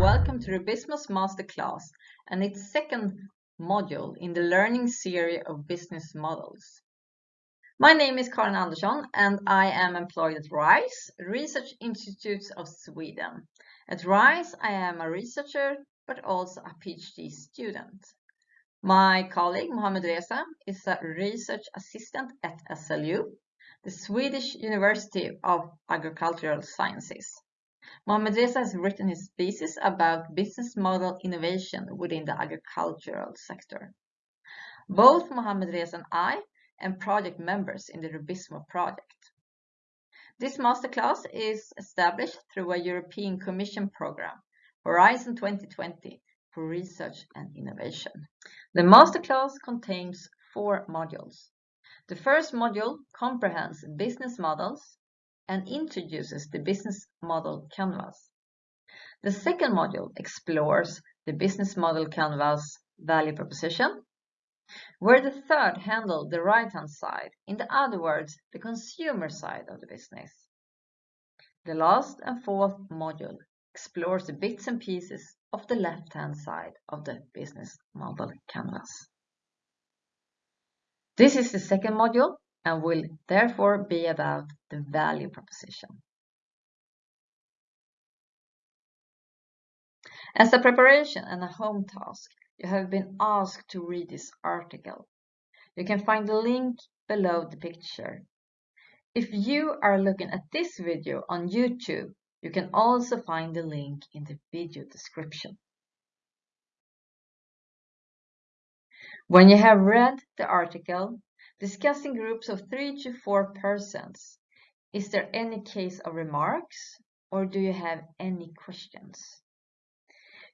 welcome to Rubizmo's Masterclass and its second module in the learning series of business models. My name is Karin Andersson and I am employed at RISE, Research Institutes of Sweden. At RISE, I am a researcher but also a PhD student. My colleague Mohamed Reza is a research assistant at SLU, the Swedish University of Agricultural Sciences. Mohamed Reza has written his thesis about business model innovation within the agricultural sector. Both Mohamed Reza and I am project members in the Rubizmo project. This masterclass is established through a European Commission program, Horizon 2020, for research and innovation. The masterclass contains four modules. The first module comprehends business models and introduces the business model canvas. The second module explores the business model canvas value proposition, where the third handles the right-hand side, in other words, the consumer side of the business. The last and fourth module explores the bits and pieces of the left-hand side of the business model canvas. This is the second module and will therefore be about the value proposition. As a preparation and a home task, you have been asked to read this article. You can find the link below the picture. If you are looking at this video on YouTube, you can also find the link in the video description. When you have read the article, discuss in groups of three to four persons. Is there any case of remarks or do you have any questions?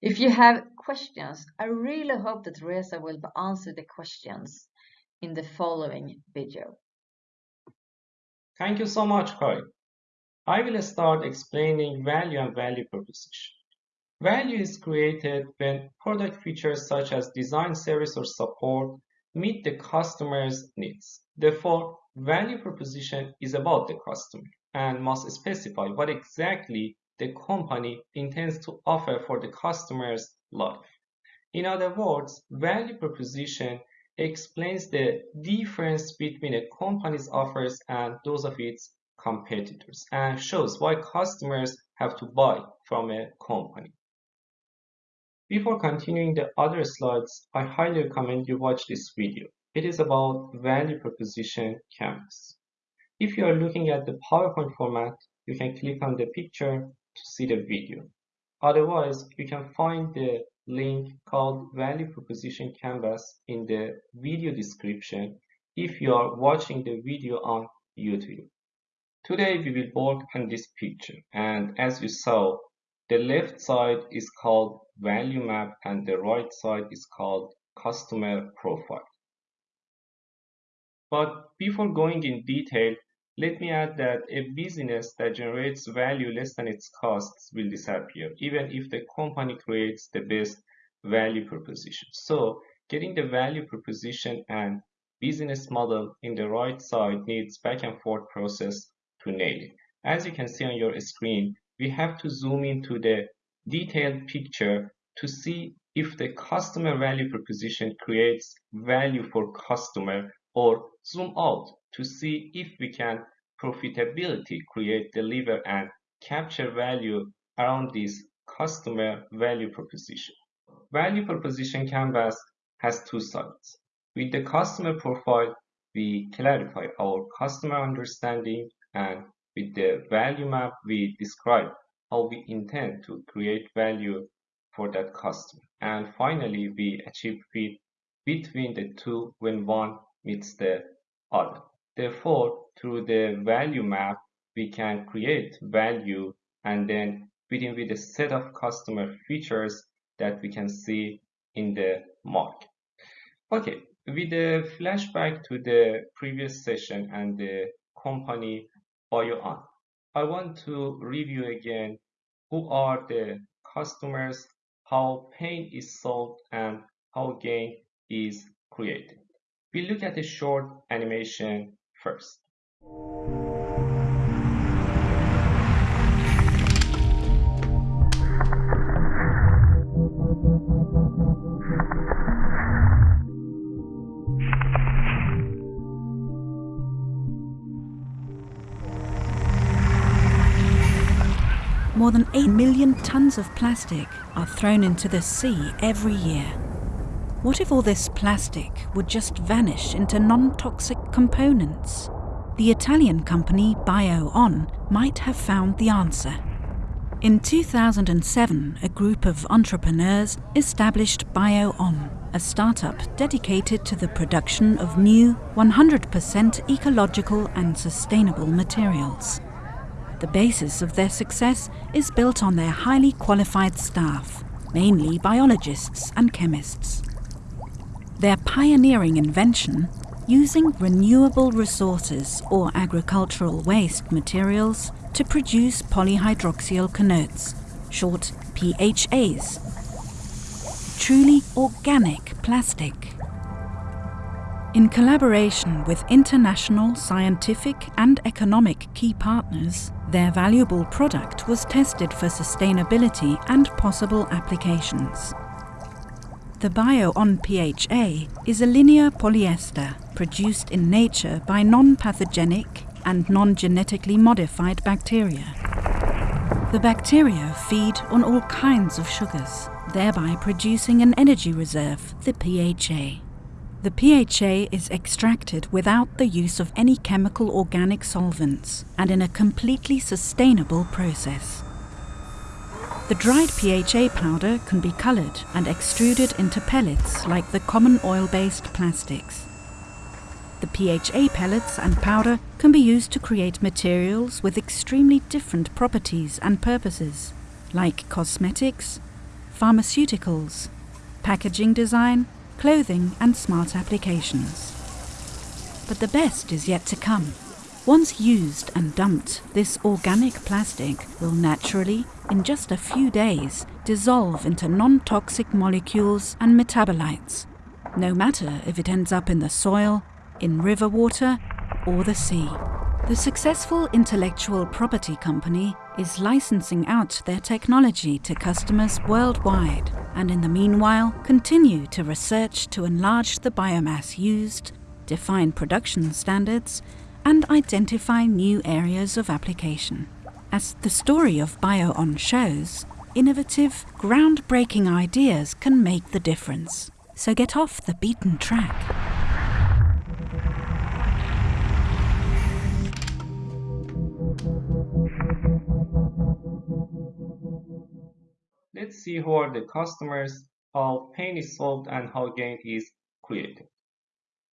If you have questions, I really hope that Reza will answer the questions in the following video. Thank you so much, Kai. I will start explaining value and value proposition. Value is created when product features such as design, service, or support meet the customer's needs. Therefore, value proposition is about the customer and must specify what exactly the company intends to offer for the customer's life. In other words, value proposition explains the difference between a company's offers and those of its competitors and shows why customers have to buy from a company. Before continuing the other slides, I highly recommend you watch this video. It is about value proposition canvas. If you are looking at the PowerPoint format, you can click on the picture to see the video. Otherwise, you can find the link called value proposition canvas in the video description if you are watching the video on YouTube. Today we will work on this picture and as you saw, the left side is called value map and the right side is called customer profile. But before going in detail, let me add that a business that generates value less than its costs will disappear, even if the company creates the best value proposition. So getting the value proposition and business model in the right side needs back and forth process to nail it. As you can see on your screen, we have to zoom into the detailed picture to see if the customer value proposition creates value for customer or zoom out to see if we can profitability create, deliver and capture value around this customer value proposition. Value proposition canvas has two sides. With the customer profile, we clarify our customer understanding and with the value map, we describe how we intend to create value for that customer. And finally, we achieve fit between the two when one meets the other. Therefore, through the value map, we can create value and then within with a set of customer features that we can see in the market. Okay, with the flashback to the previous session and the company on. I want to review again who are the customers, how pain is solved, and how gain is created. We look at a short animation first. More than 8 million tons of plastic are thrown into the sea every year. What if all this plastic would just vanish into non-toxic components? The Italian company Bio-on might have found the answer. In 2007, a group of entrepreneurs established Bio-on, a startup dedicated to the production of new, 100% ecological and sustainable materials. The basis of their success is built on their highly qualified staff, mainly biologists and chemists. Their pioneering invention, using renewable resources or agricultural waste materials to produce polyhydroxyalkanoates, short PHAs, truly organic plastic. In collaboration with international scientific and economic key partners, their valuable product was tested for sustainability and possible applications. The Bio-on PHA is a linear polyester produced in nature by non-pathogenic and non-genetically modified bacteria. The bacteria feed on all kinds of sugars, thereby producing an energy reserve, the PHA. The PHA is extracted without the use of any chemical organic solvents and in a completely sustainable process. The dried PHA powder can be coloured and extruded into pellets like the common oil-based plastics. The PHA pellets and powder can be used to create materials with extremely different properties and purposes, like cosmetics, pharmaceuticals, packaging design, clothing and smart applications. But the best is yet to come. Once used and dumped, this organic plastic will naturally, in just a few days, dissolve into non-toxic molecules and metabolites, no matter if it ends up in the soil, in river water or the sea. The successful intellectual property company is licensing out their technology to customers worldwide and in the meanwhile continue to research to enlarge the biomass used, define production standards, and identify new areas of application. As the story of Bio-on shows, innovative, groundbreaking ideas can make the difference. So get off the beaten track. Let's see who are the customers, how pain is solved, and how gain is created.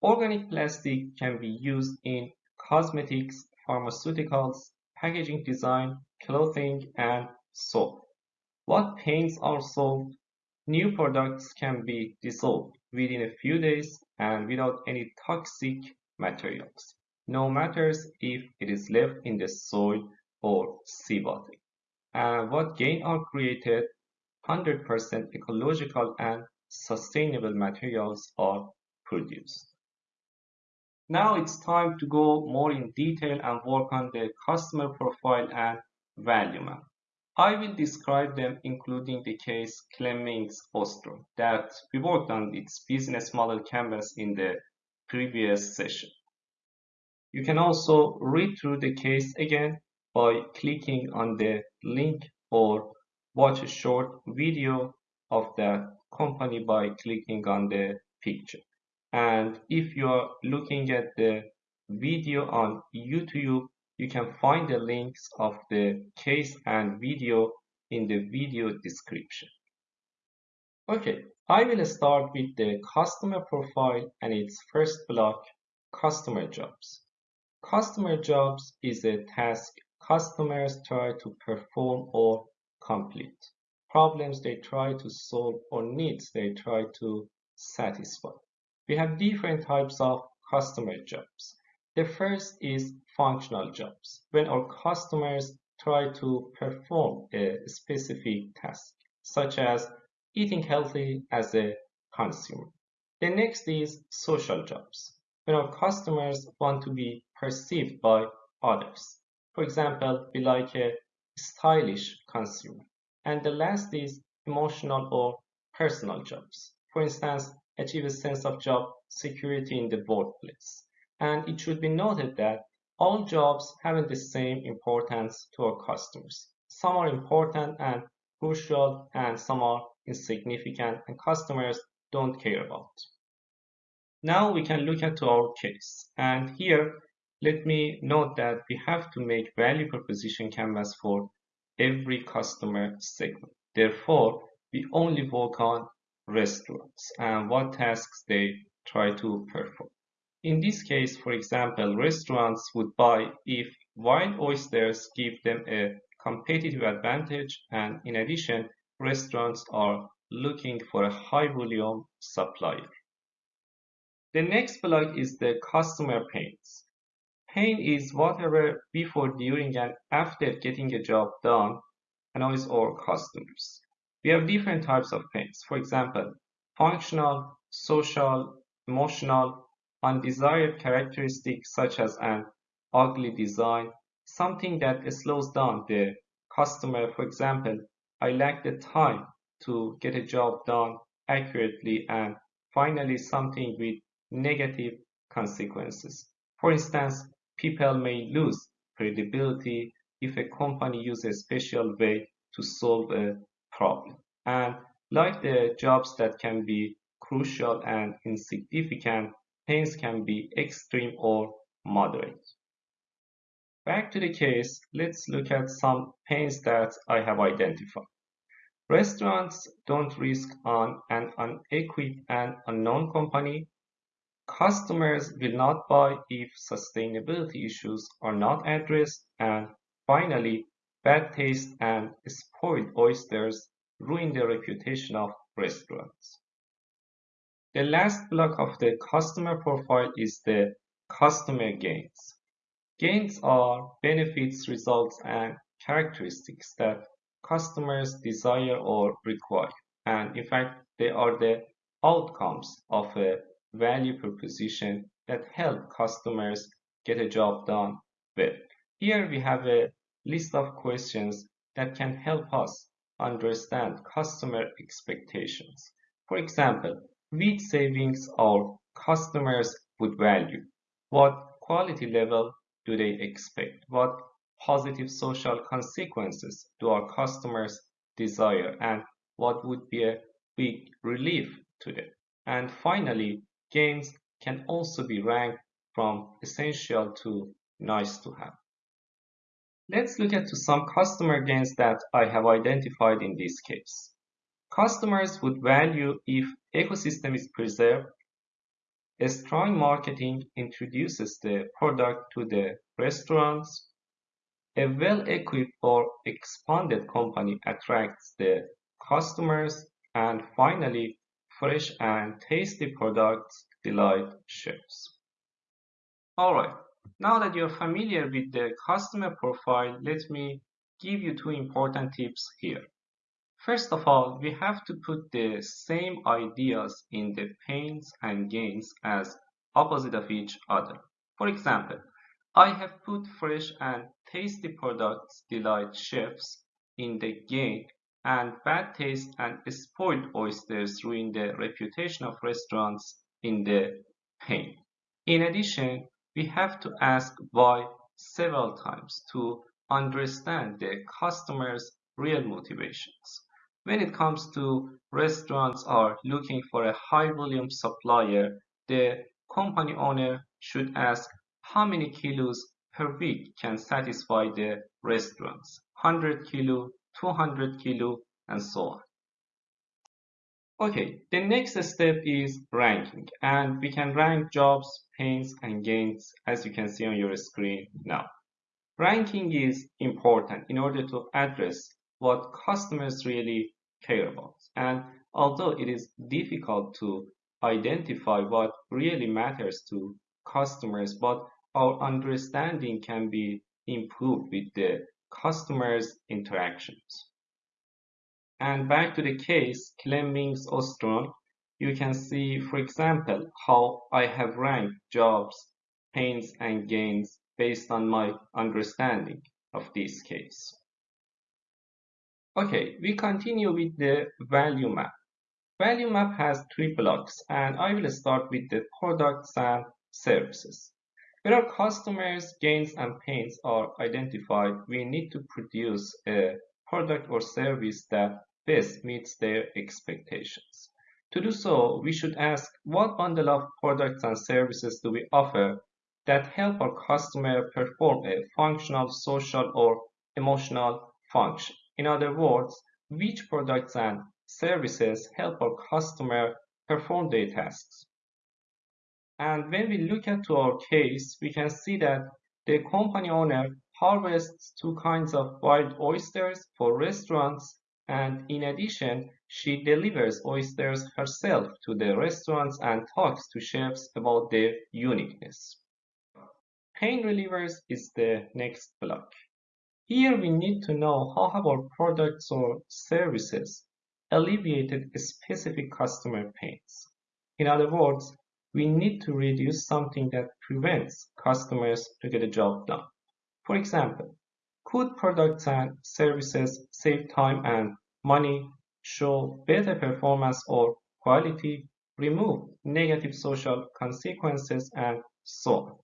Organic plastic can be used in cosmetics, pharmaceuticals, packaging design, clothing, and soap. What pains are solved? New products can be dissolved within a few days and without any toxic materials, no matters if it is left in the soil or seawater. And what gain are created? 100% ecological and sustainable materials are produced. Now it's time to go more in detail and work on the customer profile and value map. I will describe them including the case Clemmings Ostron that we worked on its business model canvas in the previous session. You can also read through the case again by clicking on the link or watch a short video of the company by clicking on the picture. And if you are looking at the video on YouTube, you can find the links of the case and video in the video description. Okay, I will start with the customer profile and its first block, customer jobs. Customer jobs is a task customers try to perform or complete. Problems they try to solve or needs they try to satisfy. We have different types of customer jobs. The first is functional jobs, when our customers try to perform a specific task, such as eating healthy as a consumer. The next is social jobs, when our customers want to be perceived by others. For example, be like a stylish consumer. And the last is emotional or personal jobs. For instance, achieve a sense of job security in the workplace. And it should be noted that all jobs haven't the same importance to our customers. Some are important and crucial and some are insignificant and customers don't care about. Now we can look at our case. And here, let me note that we have to make value proposition canvas for every customer segment. Therefore, we only work on restaurants and what tasks they try to perform. In this case, for example, restaurants would buy if wild oysters give them a competitive advantage and in addition, restaurants are looking for a high volume supplier. The next block is the customer pains. Pain is whatever before, during, and after getting a job done annoys our customers. We have different types of pains. For example, functional, social, emotional, undesired characteristics such as an ugly design, something that slows down the customer. For example, I lack the time to get a job done accurately and finally something with negative consequences. For instance, people may lose credibility if a company uses a special way to solve a problem. And like the jobs that can be crucial and insignificant, pains can be extreme or moderate. Back to the case, let's look at some pains that I have identified. Restaurants don't risk on an unequipped and unknown company. Customers will not buy if sustainability issues are not addressed. And finally, bad taste and spoiled oysters ruin the reputation of restaurants. The last block of the customer profile is the customer gains. Gains are benefits, results, and characteristics that customers desire or require. And in fact, they are the outcomes of a value proposition that help customers get a job done well. Here we have a list of questions that can help us understand customer expectations. For example, which savings our customers would value? What quality level do they expect? What positive social consequences do our customers desire? And what would be a big relief to them? And finally, gains can also be ranked from essential to nice to have. Let's look at some customer gains that I have identified in this case. Customers would value if ecosystem is preserved, a strong marketing introduces the product to the restaurants, a well-equipped or expanded company attracts the customers, and finally, fresh and tasty products delight chefs. Alright, now that you're familiar with the customer profile, let me give you two important tips here. First of all, we have to put the same ideas in the pains and gains as opposite of each other. For example, I have put fresh and tasty products delight chefs in the gain and bad taste and spoiled oysters ruin the reputation of restaurants in the pain. In addition, we have to ask why several times to understand the customer's real motivations. When it comes to restaurants are looking for a high volume supplier, the company owner should ask how many kilos per week can satisfy the restaurants 100 kilo 200 kilo and so on. Okay the next step is ranking and we can rank jobs pains and gains as you can see on your screen now. Ranking is important in order to address what customers really care about and although it is difficult to identify what really matters to customers but our understanding can be improved with the customer's interactions. And back to the case, Clemmings Ostron, you can see, for example, how I have ranked jobs, pains, and gains based on my understanding of this case. Okay, we continue with the value map. Value map has three blocks and I will start with the products and services. When our customers' gains and pains are identified, we need to produce a product or service that best meets their expectations. To do so, we should ask what bundle of products and services do we offer that help our customer perform a functional, social, or emotional function. In other words, which products and services help our customer perform their tasks. And when we look at our case, we can see that the company owner harvests two kinds of wild oysters for restaurants and in addition, she delivers oysters herself to the restaurants and talks to chefs about their uniqueness. Pain relievers is the next block. Here we need to know how have our products or services alleviated specific customer pains. In other words, we need to reduce something that prevents customers to get a job done. For example, could products and services save time and money, show better performance or quality, remove negative social consequences, and so on?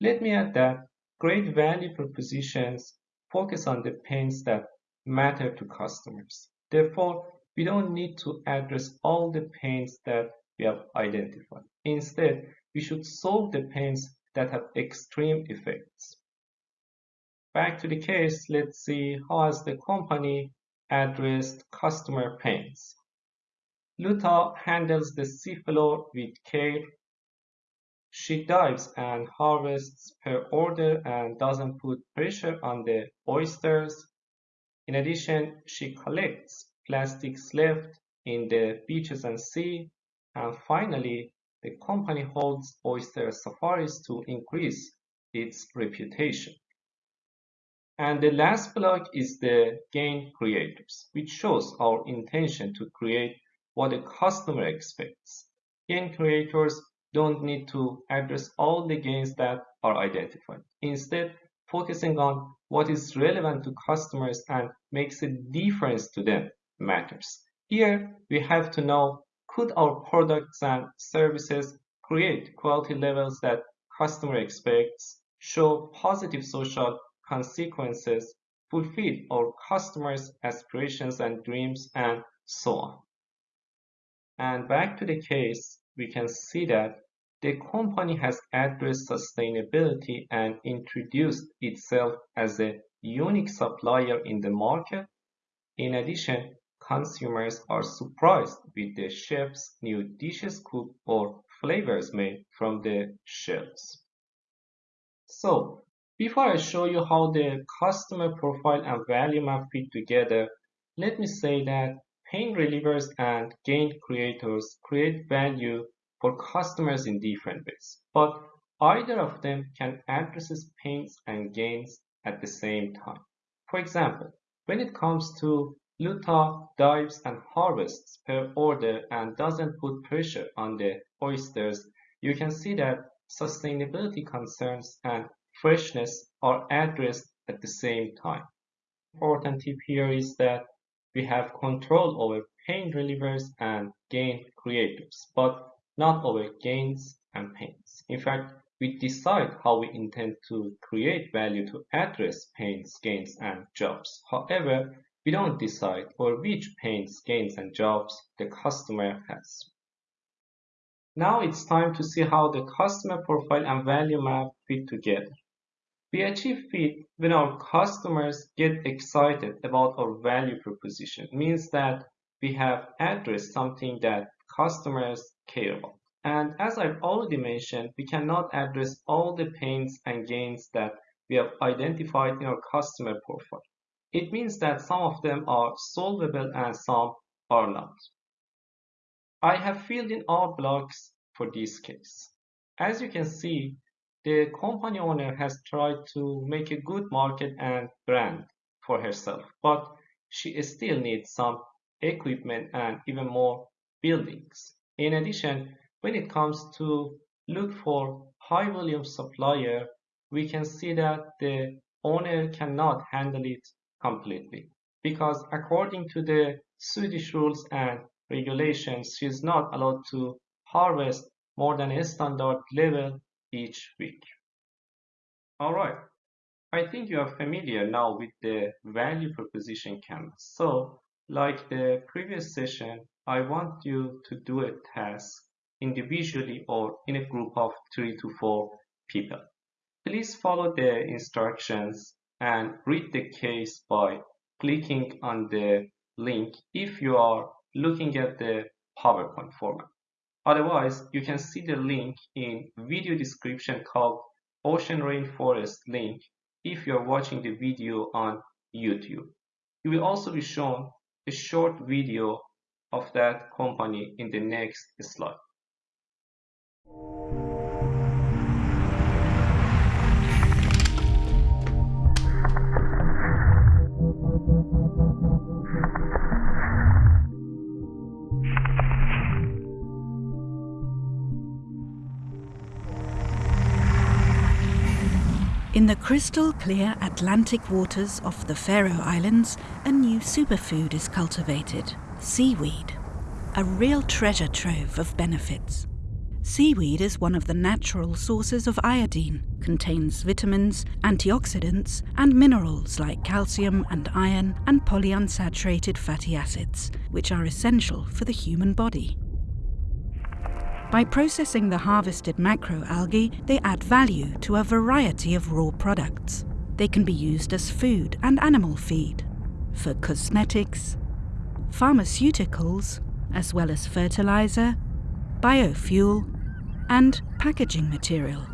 Let me add that great value propositions focus on the pains that matter to customers. Therefore, we don't need to address all the pains that we have identified. Instead, we should solve the pains that have extreme effects. Back to the case, let's see how has the company addressed customer pains. Luta handles the seafloor with care. She dives and harvests per order and doesn't put pressure on the oysters. In addition, she collects plastics left in the beaches and sea. And finally, the company holds oyster safaris to increase its reputation. And the last block is the gain creators, which shows our intention to create what the customer expects. Gain creators don't need to address all the gains that are identified. Instead, focusing on what is relevant to customers and makes a difference to them matters. Here, we have to know, could our products and services create quality levels that customer expects, show positive social consequences, fulfill our customers' aspirations and dreams, and so on. And back to the case, we can see that the company has addressed sustainability and introduced itself as a unique supplier in the market. In addition, consumers are surprised with the chef's new dishes cooked or flavors made from the shelves. So, before I show you how the customer profile and value map fit together, let me say that pain relievers and gain creators create value for customers in different ways, but either of them can address pains and gains at the same time. For example, when it comes to Luta dives and harvests per order and doesn't put pressure on the oysters, you can see that sustainability concerns and freshness are addressed at the same time. Important tip here is that we have control over pain relievers and gain creators, but not over gains and pains. In fact, we decide how we intend to create value to address pains, gains, and jobs. However, we don't decide for which pains, gains, and jobs the customer has. Now it's time to see how the customer profile and value map fit together. We achieve fit when our customers get excited about our value proposition. It means that we have addressed something that customers care about. And as I've already mentioned, we cannot address all the pains and gains that we have identified in our customer profile. It means that some of them are solvable and some are not. I have filled in all blocks for this case. As you can see, the company owner has tried to make a good market and brand for herself, but she still needs some equipment and even more buildings. In addition, when it comes to look for high volume supplier, we can see that the owner cannot handle it completely because according to the Swedish rules and regulations, she is not allowed to harvest more than a standard level each week. Alright, I think you are familiar now with the value proposition canvas. So, like the previous session, I want you to do a task individually or in a group of three to four people. Please follow the instructions and read the case by clicking on the link if you are looking at the PowerPoint format. Otherwise, you can see the link in video description called Ocean Rainforest link if you are watching the video on YouTube. You will also be shown a short video of that company in the next slide. In the crystal clear Atlantic waters off the Faroe Islands, a new superfood is cultivated seaweed, a real treasure trove of benefits. Seaweed is one of the natural sources of iodine, contains vitamins, antioxidants, and minerals like calcium and iron and polyunsaturated fatty acids, which are essential for the human body. By processing the harvested macroalgae, they add value to a variety of raw products. They can be used as food and animal feed, for cosmetics, pharmaceuticals, as well as fertilizer, biofuel, and packaging material.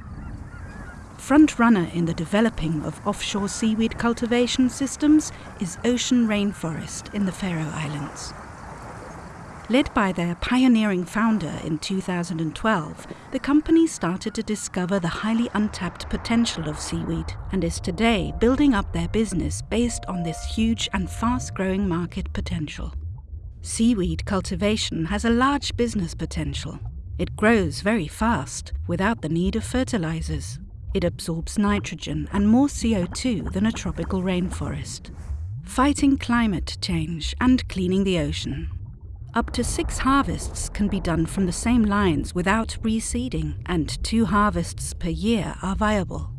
Front-runner in the developing of offshore seaweed cultivation systems is Ocean Rainforest in the Faroe Islands. Led by their pioneering founder in 2012, the company started to discover the highly untapped potential of seaweed and is today building up their business based on this huge and fast growing market potential. Seaweed cultivation has a large business potential. It grows very fast without the need of fertilizers. It absorbs nitrogen and more CO2 than a tropical rainforest. Fighting climate change and cleaning the ocean up to six harvests can be done from the same lines without reseeding, and two harvests per year are viable.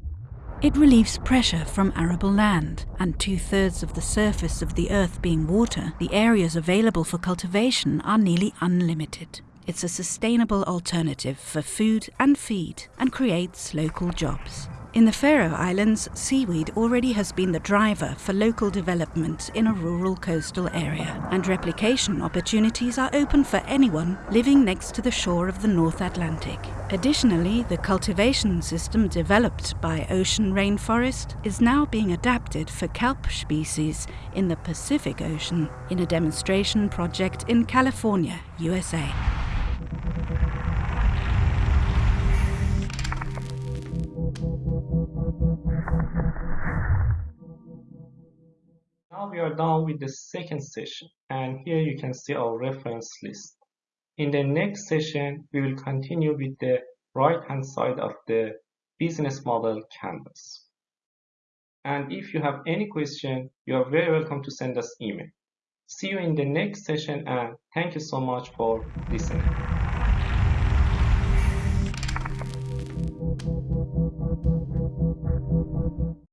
It relieves pressure from arable land, and two thirds of the surface of the earth being water, the areas available for cultivation are nearly unlimited. It's a sustainable alternative for food and feed and creates local jobs. In the Faroe Islands, seaweed already has been the driver for local development in a rural coastal area, and replication opportunities are open for anyone living next to the shore of the North Atlantic. Additionally, the cultivation system developed by Ocean Rainforest is now being adapted for kelp species in the Pacific Ocean in a demonstration project in California, USA. We are done with the second session and here you can see our reference list. In the next session, we will continue with the right hand side of the business model canvas. And if you have any question, you are very welcome to send us email. See you in the next session and thank you so much for listening.